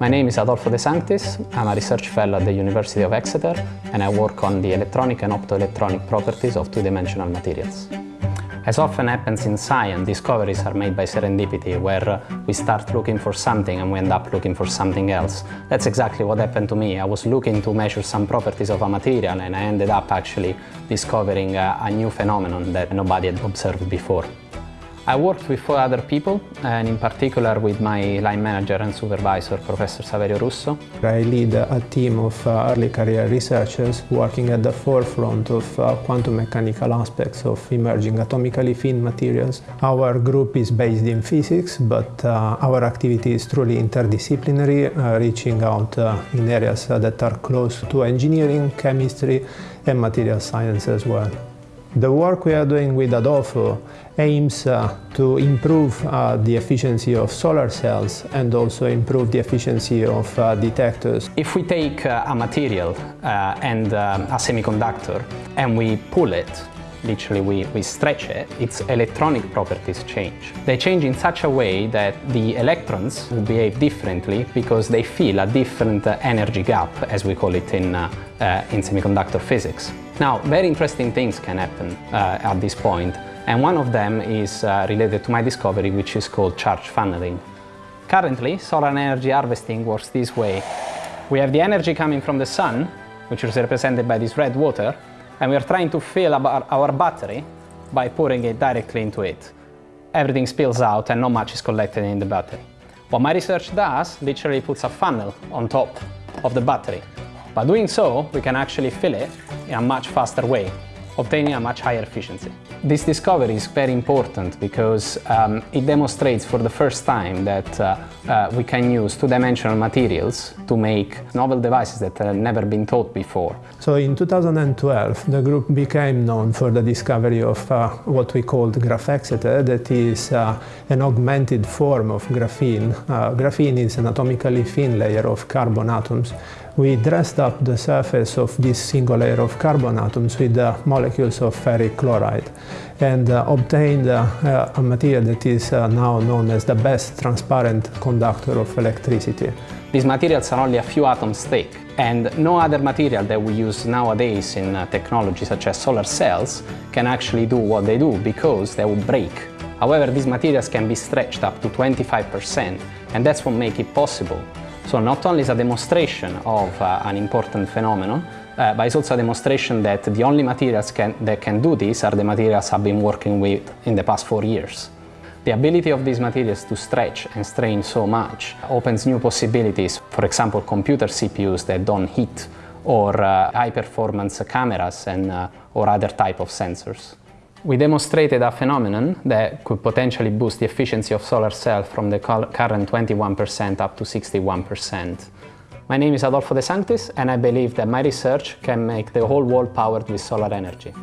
My name is Adolfo De Sanctis. I'm a research fellow at the University of Exeter and I work on the electronic and optoelectronic properties of two-dimensional materials. As often happens in science, discoveries are made by serendipity, where uh, we start looking for something and we end up looking for something else. That's exactly what happened to me. I was looking to measure some properties of a material and I ended up actually discovering a, a new phenomenon that nobody had observed before. I worked with four other people, and in particular with my line manager and supervisor, Professor Saverio Russo. I lead a team of uh, early career researchers working at the forefront of uh, quantum mechanical aspects of emerging atomically thin materials. Our group is based in physics, but uh, our activity is truly interdisciplinary, reaching out in areas that are close to engineering, chemistry, and material science as well. The work we are doing with Adolfo aims uh, to improve uh, the efficiency of solar cells and also improve the efficiency of uh, detectors. If we take uh, a material uh, and um, a semiconductor and we pull it, literally we, we stretch it, its electronic properties change. They change in such a way that the electrons will behave differently because they feel a different uh, energy gap, as we call it in, in semiconductor physics. Now, very interesting things can happen uh, at this point, and one of them is uh, related to my discovery, which is called charge funneling. Currently, solar energy harvesting works this way. We have the energy coming from the sun, which is represented by this red water, and we are trying to fill our battery by pouring it directly into it. Everything spills out and not much is collected in the battery. What my research does literally puts a funnel on top of the battery. By doing so, we can actually fill it in a much faster way, obtaining a much higher efficiency. This discovery is very important because um, it demonstrates for the first time that uh, uh, we can use two-dimensional materials to make novel devices that have never been thought before. So in 2012 the group became known for the discovery of uh, what we called graphexeter, that is uh, an augmented form of graphene. Uh, graphene is an atomically thin layer of carbon atoms we dressed up the surface of this single layer of carbon atoms with the molecules of ferric chloride and uh, obtained uh, a material that is uh, now known as the best transparent conductor of electricity. These materials are only a few atoms thick and no other material that we use nowadays in uh, technology such as solar cells can actually do what they do because they will break. However, these materials can be stretched up to 25% and that's what makes it possible so not only is a demonstration of uh, an important phenomenon, uh, but it's also a demonstration that the only materials can, that can do this are the materials I've been working with in the past four years. The ability of these materials to stretch and strain so much opens new possibilities, for example computer CPUs that don't heat or uh, high-performance cameras and, uh, or other type of sensors. We demonstrated a phenomenon that could potentially boost the efficiency of solar cells from the current 21% up to 61%. My name is Adolfo De Sanctis and I believe that my research can make the whole world powered with solar energy.